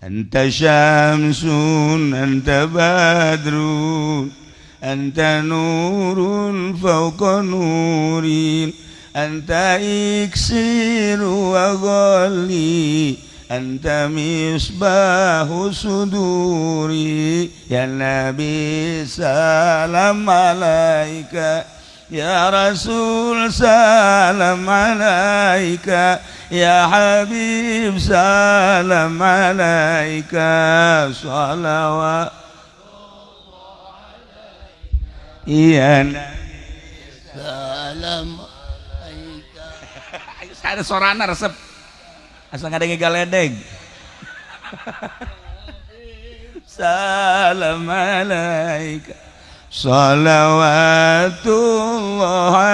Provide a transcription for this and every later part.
Anta syamsun anta badrun anta nurun fawqa nurin anta iksiru wa ghalli anta misbahu suduri ya nabi salam ya rasul salam alaika. Ya Habib salam alaika. Salawat. Iya. Salam alaika Ada sorana resep. Asal ada galedeg Salam alaika Salawatullah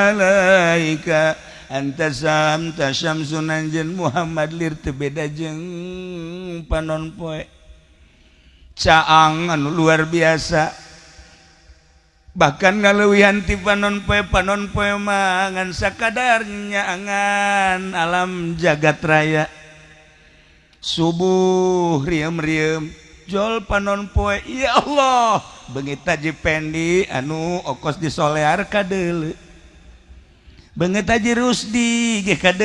alaika. Anta saham tasam sunanjen Muhammad lir tebeda jeng panon poe. Caang anu luar biasa. Bahkan ngalewihan ti panon poe panon poe mangan sakadarnya angan alam jagat raya. Subuh riem-riem. Jol panon poe. Ya Allah. Beungit taji pendi anu okos disolear ka deuleu banget aja Rusdi GKD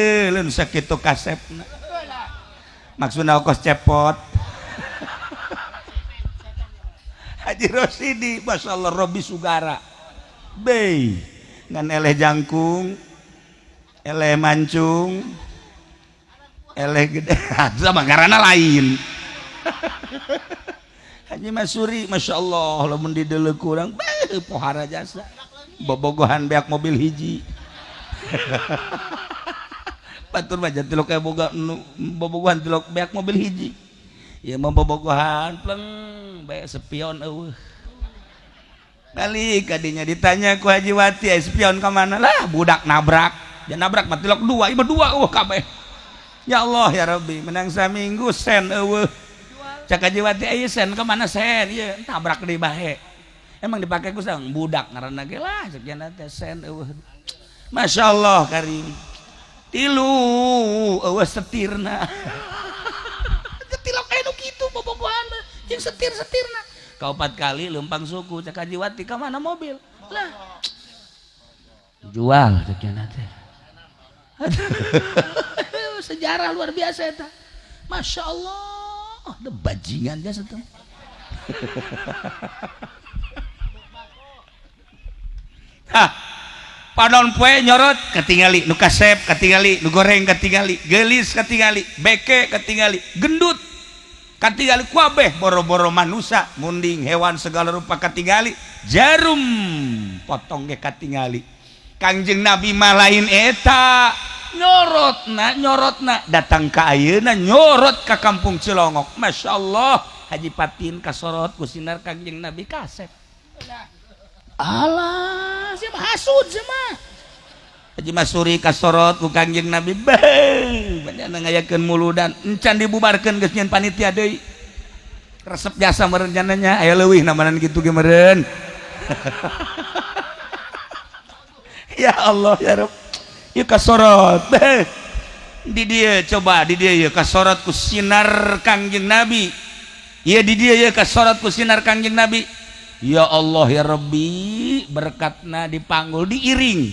sakit kasep. Maksud ongkos cepot. Haji Rosidi Masya Allah Robi Sugara. Bay ngan eleh jangkung eleh mancung eleh gede. Sama karena lain Haji Masuri Masya Allah lamun di dulu kurang pohara jasa bobogohan beak mobil hiji Batur mah jantilok kayak boga bobogohan tilok beak mobil hiji. Ya mau bobogohan pleng bae spion eueuh. Kali kadinya ditanya ku Haji Wati spion ke mana lah budak nabrak. Ya nabrak mah tilok dua, ieu dua eueuh kabeh. Ya Allah ya Rabbi menang saminggu sen eueuh. Cak Haji Wati aya sen ke mana sen? Ieu tabrak di bahe. Emang dipakai ku sang budak ngaranna ge lah sekian teh sen. Masya Allah Karim. Tilu awas setirna. Getilok anu gitu bobogohan yang setir setirna kau empat kali lempang suku cek Hajiwati ke mana mobil? Lah. Jual ceknya nanti sejarah luar biasa itu Masya Allah oh, bajingan jasa tuh ah padon poe nyorot ketingali nu kasep ketingali nu goreng ketingali gelis ketingali beke ketingali gendut ketingali kuabeh boro-boro manusia munding hewan segala rupa ketingali jarum potong ge ketingali. Kangjeng nabi malain eta. nyorotna nyorotna. Datang ke ayeuna nyorot ke kampung Cilongok. Masya Allah Haji Patin kasorot kusinar kangjeng Nabi kasep. Allah siapa hasud sama Haji Masuri kasorot ku kangjeng Nabi. Beuh banyana ngayakeun muludan. Encan dibubarkeun geus nyen panitia deui. Resep jasa meureun cananya aya leuwih namanan kitu ge meureun. Ya Allah ya Rabb ieu kasorot. Di dia coba di dia ya. Kasorot ku sinar kangjeng Nabi. Iya di dia ya. Kasorot ku sinar kangjeng Nabi. Ya Allah ya Rabbi berkatna dipanggul diiring.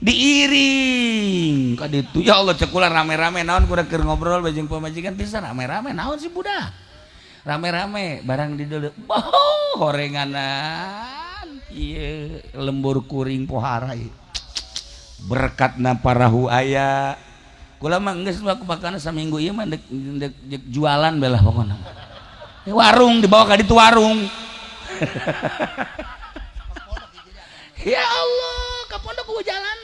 Diiring. Kad itu ya Allah cekulah rame-rame naon keur ngobrol bajing pemajikan bisa rame-rame naon sih budak rame-rame barang di dulu. Oh horenganan iya lembur kuring pohara berkatna parahu aya. Kula mah geus aku bakana saminggu ieu mah dek, jualan belah pokoknya warung dibawa ka ditu warung. Ya Allah kapondok ku jalan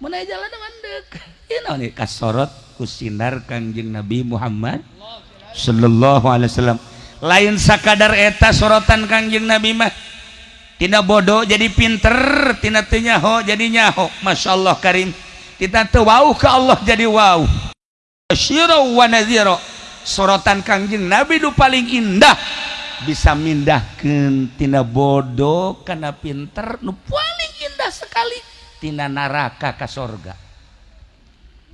mana jalan mandek ini nih? Kasorot kusinar kangjeng Nabi Muhammad Sallallahu Alaihi Wasallam. Lain sakadar eta sorotan kangjeng Nabi mah tina bodoh jadi pinter tina teu nyaho jadi nyaho. Masya Allah Karim. Kita teu wow ke Allah jadi wow Syiro wa naziro. Sorotan kangjeng Nabi nu paling indah. Bisa mindahkan tina bodoh karena pinter nu paling indah sekali tina naraka ke sorga.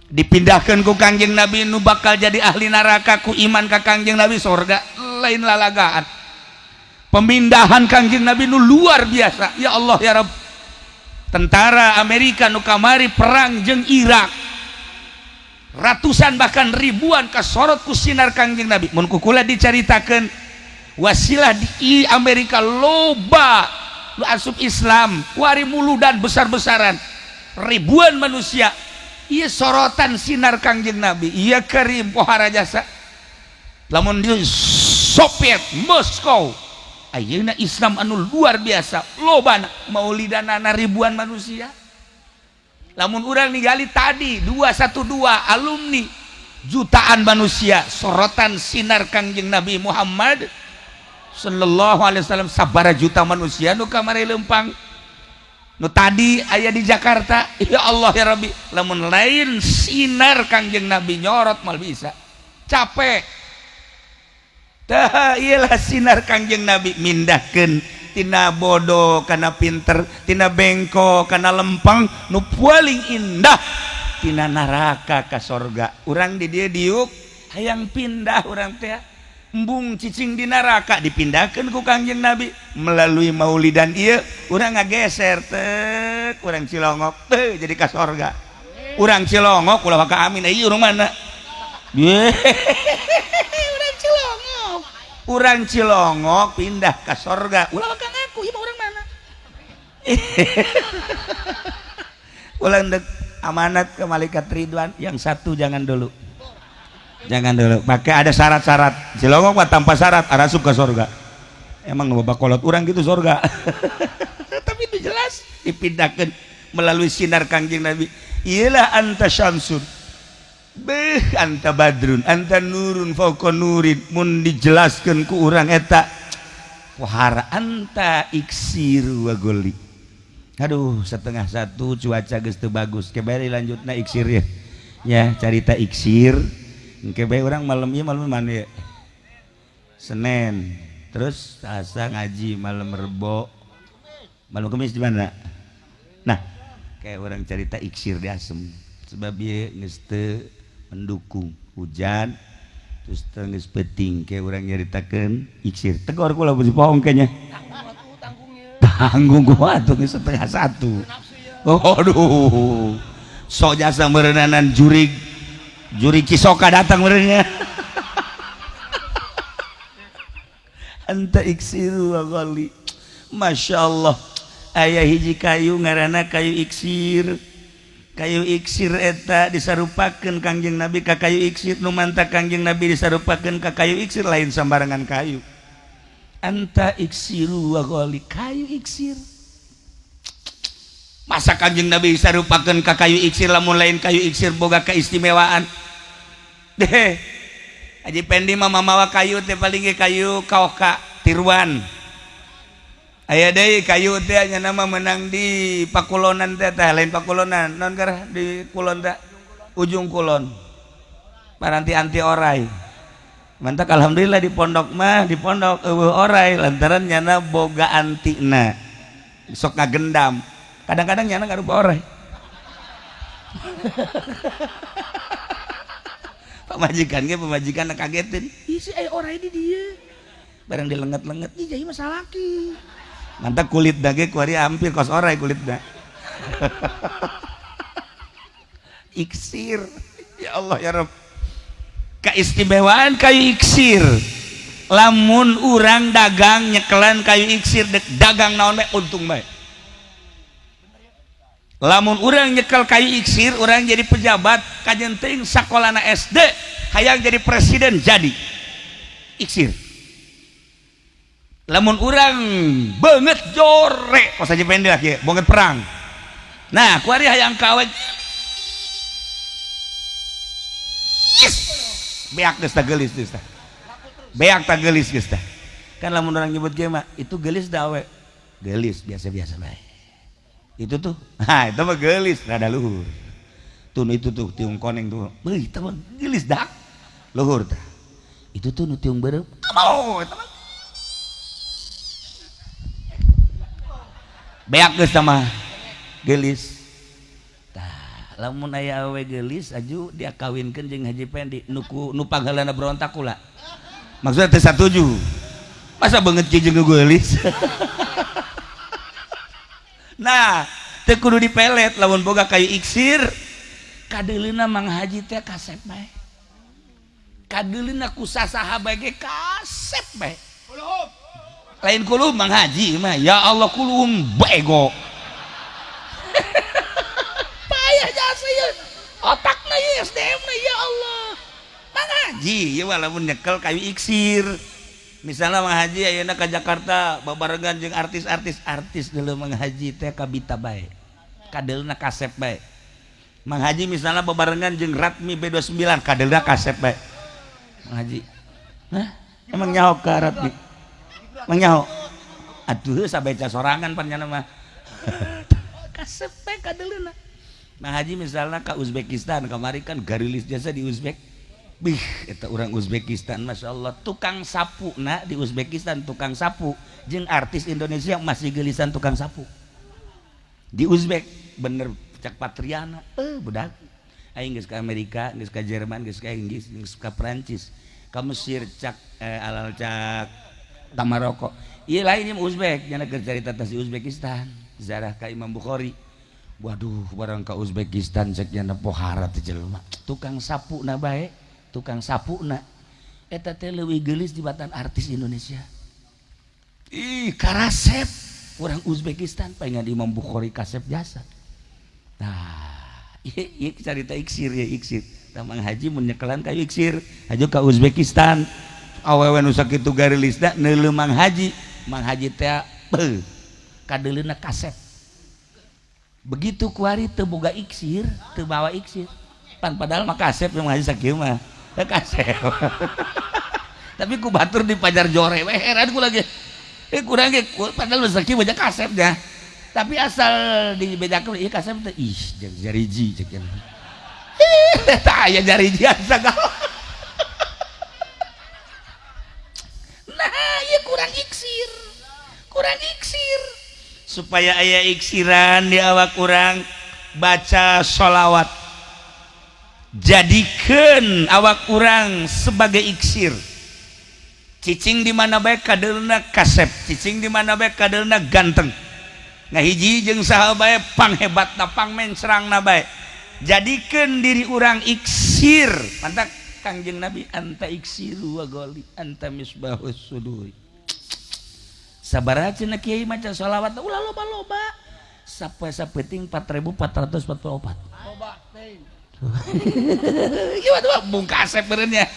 Dipindahkan ku Kangjeng Nabi nu bakal jadi ahli neraka ku iman ka Kangjeng Nabi surga lain lalagaan pemindahan Kangjeng Nabi nu luar biasa. Ya Allah ya Rabb tentara Amerika nu kamari perang jeng Irak. Ratusan bahkan ribuan kasorot ku sinar Kangjeng Nabi. Mun kukula diceritakan wasilah di Amerika loba lu asup Islam wari mulu dan besar-besaran. Ribuan manusia. Iya sorotan sinar kangjeng Nabi. Iya karim pohara jasa lamun di Soviet Moskow ayeuna Islam anu luar biasa. Loba maulidanana ribuan manusia. Lamun urang ningali tadi 212 alumni jutaan manusia. Sorotan sinar kangjeng Nabi Muhammad Shallallahu Alai Wasallam sabara juta manusia nu kamari lempang. Nu tadi ayah di Jakarta ya Allah ya Rabbi. Lamun lain sinar kangjeng Nabi nyorot mal bisa. Capek iyalah sinar Kangjeng nabi mindahkentina bodoh karena pintertina bengkok karena lempang nu paling indah. Tina neraka ke sorga. Orang di dia diuk hayang pindah orang teh. Embung cicing di neraka dipindahkan ku Kangjeng nabi. Melalui maulidan dan urang orang ngageser tek urang cilongok te jadi kas sorga. Orang cilongok ulah ka Amin eh, mana? urang cilongok pindah ke sorga. Ulah ka ngaku ieu urang mana? Ulah dek amanat ke malaikat Ridwan. Yang satu jangan dulu. Jangan dulu. Pakai ada syarat-syarat. Cilongok mah tanpa syarat arah suka surga emang bapak kolot orang gitu surga tapi itu jelas. Dipindahkan melalui sinar kangjeng Nabi. Iyalah anta syamsun beh anta badrun anta nurun fauqa nurin. Mun dijelaskan ku orang eta. Wahara anta iksir wa goli aduh setengah satu cuaca geus bagus. Kebari lanjutna iksir ya. Ya cerita iksir. Baik orang malam ini malam mana ya Senin terus asa ngaji malam rebo. Malam kemis di mana? Nah kayak orang cerita iksir di asem. Sebab dia ngeste mendukung hujan terus tengis peting kayak orang nyeritakan iksir tegor kula besi pohon kayaknya. Tanggung gua tuh setengah satu oh, aduh sok jasa merenanan jurig juri kisoka datang merenya. Anta iksir ghali Masya Allah. Ayah hiji kayu ngarana kayu iksir. kayu iksir eta disarupakan Kangjeng nabi ka kayu iksir nu manta Kangjeng nabi disarupakan ka kayu iksir lain sambarangan kayu. Anta iksiru wa goli kayu iksir. Masa Kangjeng nabi disarupakan ka kayu iksir lamun lain kayu iksir boga keistimewaan? Deh Haji Pendi mah mamawa kayu teh paling kayu kaoka tiruan. Aya deui kayu teh nya nama menang di Pakulonan teh teh lain Pakulonan. Non garah di kulon teh ujung kulon. Paranti anti orai. Mantap alhamdulillah di pondok mah di pondok eueuh orai lantaran nyana boga antina. Sok ngagendam. Kadang-kadang nyana ngarupa orai. Pemajikan ge pemajikan kagetin. Isi aya orang di dia barang dilenget-lenget. Ih jadi masalah mantap kulit dage kuari hampir kos orai kulit dah. Iksir. Ya Allah ya Rob keistimewaan kayu iksir. Lamun urang dagang nyekelan kayu iksir dek dagang naon bae untung bae. Lamun orang nyekel kayu iksir orang jadi pejabat kajenting sakolana SD hayang jadi presiden jadi iksir lamun orang banget jore kok saja pendek ya? Banget perang. Nah kuari hayang kawet yes. beak geus gelis geus beak tak gelis geus kan lamun orang nyebut gema itu gelis dawe gelis biasa-biasa baik itu tuh nah itu mah gelis rada luhur. Tuh itu tuh tiung koneng tuh beuh itu mah gelis dak luhur tah. Itu tuh nu tiung berem. Mau itu mah beak geus sama gelis. Tah lamun aya awe gelis aju dia kawinkan jeung haji pendi nuku nu panggalana berontak kula. Maksudnya teh satuju. Masa banget jeung gelis? Nah teu kudu dipelet lamun boga kayu iksir. Kadelina mang haji teh kasep bae. Kadelina ku sasaha bae kasep bae lain kulu Mang Haji mah. Ya Allah kulum bego. Payah jasa ya otaknya ya SDM na, ya Allah. Mang Haji? Ya walaupun nyekel kayu iksir. Misalnya Mang Haji ayeuna ke Jakarta babarengan jeung artis-artis. Artis dulu Mang Haji teh kabita bae. Kadelna kasep bae. Mang Haji misalnya babarengan jeung Ratmi B29 kadelna kasep bae. Mang Haji nah emang nyaho ke Ratmi mang nyaho aduh sabeca sorangan panjana mah kasep bae kadelna Mang Haji misalnya ke Uzbekistan kemarin kan garilis jasa di Uzbek. Bih itu orang Uzbekistan Masya Allah. Tukang sapu nah di Uzbekistan tukang sapu. Jeng artis Indonesia masih gelisan tukang sapu. Di Uzbek bener cak Patriana eh budak. Aing geus ke Amerika geus ke Jerman geus ke Inggris geus ke Prancis ke Mesir cak eh, alal cak Tamaroko iya lainnya Uzbek. Jangan cerita di Uzbekistan. Zarah ke Imam Bukhari. Waduh barang ke Uzbekistan ceknya pohara teh jelema tukang sapu na bae. Tukang sapu na eta teh leuwih geulis di batan artis Indonesia. Ih karasep. Orang Uzbekistan pengen Imam Bukhari kasep jasa. Nah iya iya cerita iksir ya iksir. Tamang haji menyekelan kayu iksir. Haji ke Uzbekistan awewe nu sakitu garilisna neuleuh mang haji. Mang haji teh beuh kadeulina kasep begitu kuari terbuka iksir terbawa iksir. Pan padahal mah kasep yang ngaji sakit mah. Kasep tapi ku batur di pajar jore weh heran ku lagi. Eh kurang ge padahal sakit baca kasepnya tapi asal dibedakan iya kasep teh ih jariji cek yang tak aya jariji asa kurang iksir. Supaya ayah iksiran di awak kurang baca sholawat. Jadikan awak kurang sebagai iksir. Cicing di mana baik kaderna kasep cicing di mana baik kaderna ganteng. Nah hiji jeung sahabat pang hebat napang mencerang nabai jadikan diri orang iksir. Mantap kangjeng nabi anta iksiru wa goli anta misbahus suduri. Sabar aja nak kiai maca sholawat ulah loba loba sampai sapeting 4444 loba ting gimana tuh bungkas sebenarnya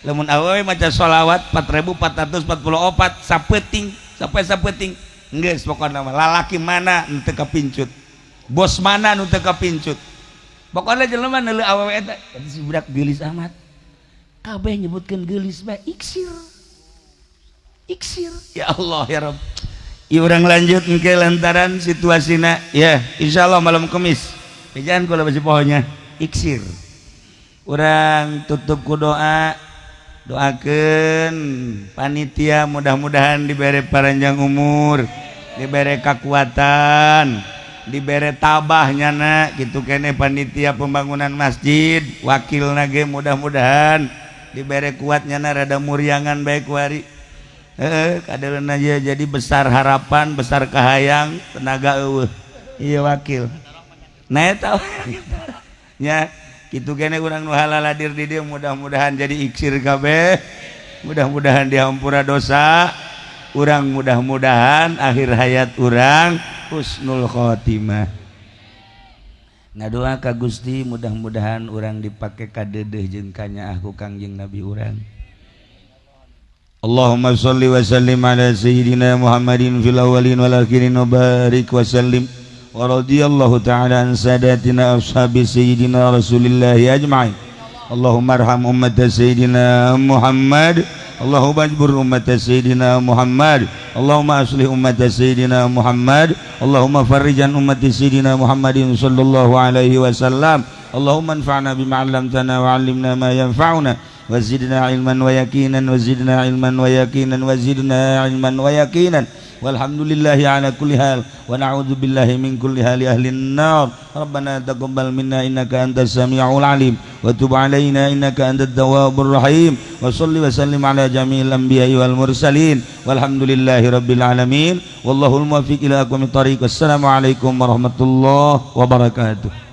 lamun awewe maca sholawat 4444 sapeting sampai sapeting geus pokoknya lalaki mana nu teu kapincut bos mana nu teu kapincut pokoknya jelema neuleuh awewe eta. Si budak geulis amat. Kabeh nyebutkeun geulis bae iksir iksir. Ya Allah ya Rob ya orang lanjut ke lantaran situasinya ya insya Allah malam kemis. Jangan kalau masih pohonnya iksir. Orang tutup ku doa. Doakan panitia mudah-mudahan diberi panjang umur. Diberi kekuatan. Diberi tabahnya nak. Gitu kene panitia pembangunan masjid. Wakil nage mudah-mudahan. Diberi kuatnya nak. Rada muriangan baik wari eh aja jadi besar harapan besar kahayang tenaga eueuh. Iya wakil. Nah tahu ya gitu kene urang nu halal hadir di dia mudah-mudahan jadi iksir kabeh. Mudah-mudahan dihampura dosa. Urang mudah-mudahan akhir hayat urang husnul khotimah. Ngadoa ka Gusti mudah-mudahan urang dipakai kadedeh jeung kanya aku kangjeng Nabi urang اللهم صل وسلم على سيدنا محمد في الأولين والآخرين وبارك وسلم. ورضي الله تعالى عن ساداتنا أصحاب سيدنا رسول الله أجمعين. اللهم ارحم أمة سيدنا محمد. اللهم اجبر أمة سيدنا محمد. اللهم أصلح أمة سيدنا محمد. اللهم فرج عن أمة سيدنا محمد صلى الله عليه وسلم. اللهم انفعنا بما علمتنا وعلمنا ما ينفعنا. وزدنا علما ويقينا وزدنا علما ويقينا وزدنا علما ويقينا. والحمد لله على كل حال ونعوذ بالله من كل حال. أهل النار ربنا تقبل منا إنك أنت السميع العليم. وتب علينا إنك أنت التواب الرحيم. وصل وسلم على جميع الأنبياء والمرسلين. والحمد لله رب العالمين. والله الموفق إلى أقوم الطريق. والسلام عليكم ورحمة الله وبركاته.